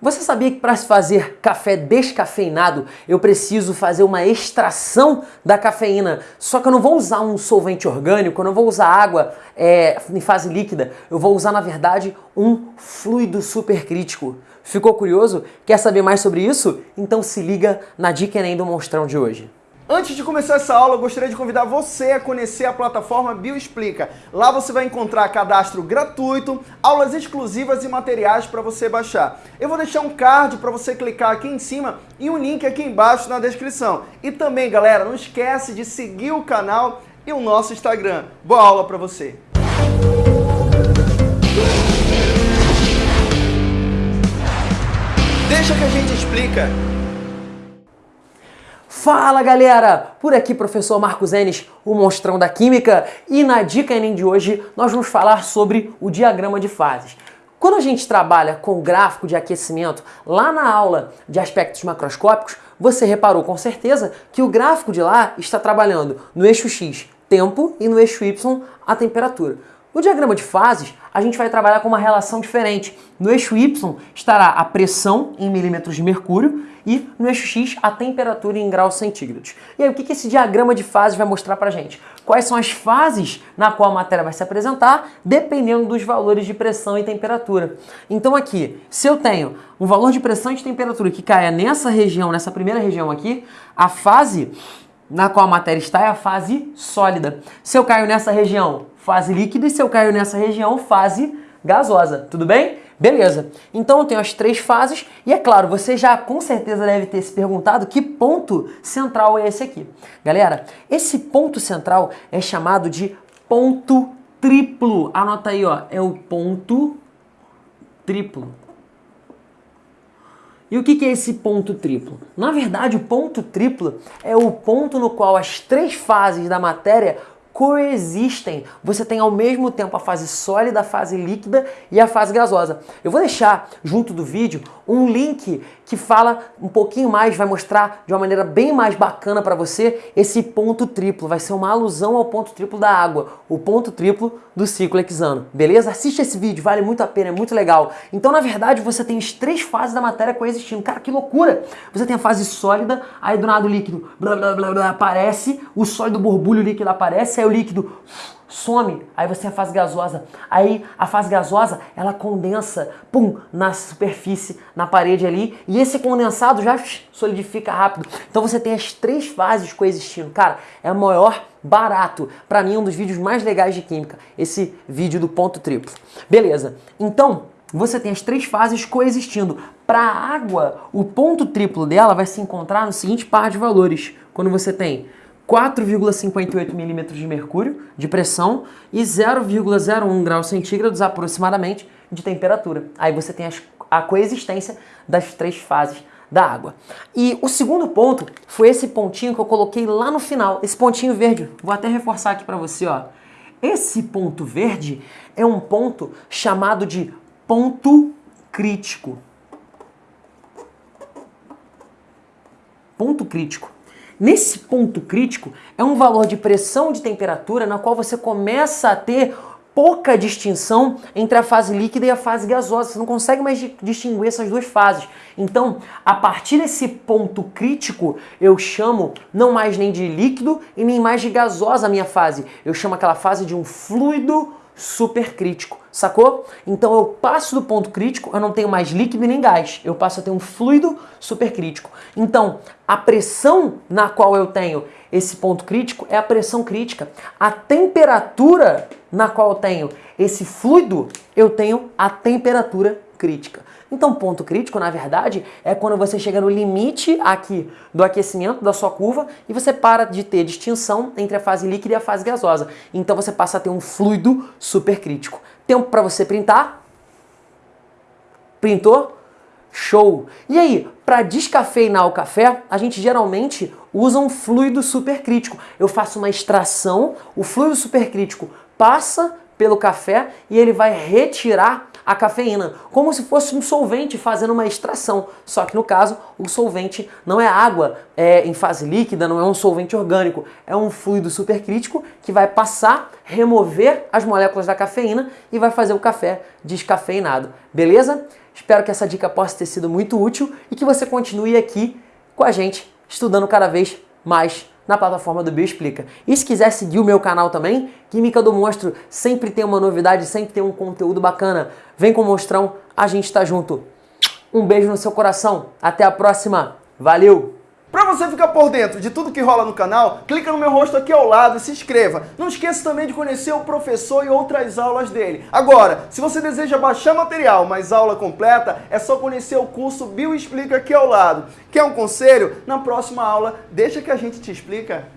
Você sabia que para se fazer café descafeinado, eu preciso fazer uma extração da cafeína? Só que eu não vou usar um solvente orgânico, eu não vou usar água é, em fase líquida, eu vou usar, na verdade, um fluido supercrítico. Ficou curioso? Quer saber mais sobre isso? Então se liga na dica Enem do Monstrão de hoje. Antes de começar essa aula, eu gostaria de convidar você a conhecer a plataforma Bioexplica. Lá você vai encontrar cadastro gratuito, aulas exclusivas e materiais para você baixar. Eu vou deixar um card para você clicar aqui em cima e um link aqui embaixo na descrição. E também, galera, não esquece de seguir o canal e o nosso Instagram. Boa aula para você! Deixa que a gente explica. Fala galera! Por aqui professor Marcos Enes, o monstrão da química, e na dica Enem de hoje nós vamos falar sobre o diagrama de fases. Quando a gente trabalha com gráfico de aquecimento, lá na aula de aspectos macroscópicos, você reparou com certeza que o gráfico de lá está trabalhando no eixo X, tempo, e no eixo Y, a temperatura. No diagrama de fases, a gente vai trabalhar com uma relação diferente. No eixo Y estará a pressão em milímetros de mercúrio e no eixo X a temperatura em graus centígrados. E aí o que esse diagrama de fases vai mostrar pra gente? Quais são as fases na qual a matéria vai se apresentar, dependendo dos valores de pressão e temperatura. Então aqui, se eu tenho um valor de pressão e de temperatura que caia nessa região, nessa primeira região aqui, a fase na qual a matéria está é a fase sólida. Se eu caio nessa região, fase líquida, e se eu caio nessa região, fase gasosa. Tudo bem? Beleza. Então eu tenho as três fases e é claro, você já com certeza deve ter se perguntado que ponto central é esse aqui. Galera, esse ponto central é chamado de ponto triplo. Anota aí, ó, é o ponto triplo. E o que é esse ponto triplo? Na verdade, o ponto triplo é o ponto no qual as três fases da matéria coexistem. Você tem ao mesmo tempo a fase sólida, a fase líquida e a fase gasosa. Eu vou deixar junto do vídeo um link que fala um pouquinho mais, vai mostrar de uma maneira bem mais bacana para você esse ponto triplo. Vai ser uma alusão ao ponto triplo da água, o ponto triplo do ciclo hexano. Beleza? Assiste esse vídeo, vale muito a pena, é muito legal. Então, na verdade, você tem as três fases da matéria coexistindo. Cara, que loucura! Você tem a fase sólida, aí do nada o líquido blá, blá, blá, blá, aparece, o sólido borbulho líquido aparece, aí o líquido some, aí você tem a fase gasosa. Aí a fase gasosa, ela condensa, pum, na superfície, na parede ali, e esse condensado já solidifica rápido. Então você tem as três fases coexistindo. Cara, é o maior barato. Para mim, um dos vídeos mais legais de química, esse vídeo do ponto triplo. Beleza, então você tem as três fases coexistindo. Para a água, o ponto triplo dela vai se encontrar no seguinte par de valores. Quando você tem 4,58 milímetros de mercúrio de pressão e 0,01 graus centígrados aproximadamente de temperatura. Aí você tem as, a coexistência das três fases da água. E o segundo ponto foi esse pontinho que eu coloquei lá no final, esse pontinho verde. Vou até reforçar aqui para você, ó. Esse ponto verde é um ponto chamado de ponto crítico. Ponto crítico. Nesse ponto crítico, é um valor de pressão de temperatura na qual você começa a ter pouca distinção entre a fase líquida e a fase gasosa. Você não consegue mais distinguir essas duas fases. Então, a partir desse ponto crítico, eu chamo não mais nem de líquido e nem mais de gasosa a minha fase. Eu chamo aquela fase de um fluido supercrítico, sacou? Então eu passo do ponto crítico, eu não tenho mais líquido nem gás, eu passo a ter um fluido supercrítico. Então, a pressão na qual eu tenho esse ponto crítico é a pressão crítica. A temperatura na qual eu tenho esse fluido, eu tenho a temperatura crítica. Então, ponto crítico, na verdade, é quando você chega no limite aqui do aquecimento da sua curva e você para de ter distinção entre a fase líquida e a fase gasosa. Então, você passa a ter um fluido supercrítico. Tempo para você printar? Printou? Show! E aí, para descafeinar o café, a gente geralmente usa um fluido supercrítico. Eu faço uma extração, o fluido supercrítico passa pelo café e ele vai retirar a cafeína, como se fosse um solvente fazendo uma extração. Só que no caso, o solvente não é água é, em fase líquida, não é um solvente orgânico, é um fluido supercrítico que vai passar, remover as moléculas da cafeína e vai fazer o café descafeinado. Beleza? Espero que essa dica possa ter sido muito útil e que você continue aqui com a gente, estudando cada vez mais na plataforma do Bioexplica. E se quiser seguir o meu canal também, Química do Monstro sempre tem uma novidade, sempre tem um conteúdo bacana. Vem com o Monstrão, a gente tá junto. Um beijo no seu coração, até a próxima, valeu! Para você ficar por dentro de tudo que rola no canal, clica no meu rosto aqui ao lado e se inscreva. Não esqueça também de conhecer o professor e outras aulas dele. Agora, se você deseja baixar material, mas aula completa, é só conhecer o curso Bioexplica aqui ao lado. Quer um conselho? Na próxima aula, deixa que a gente te explica.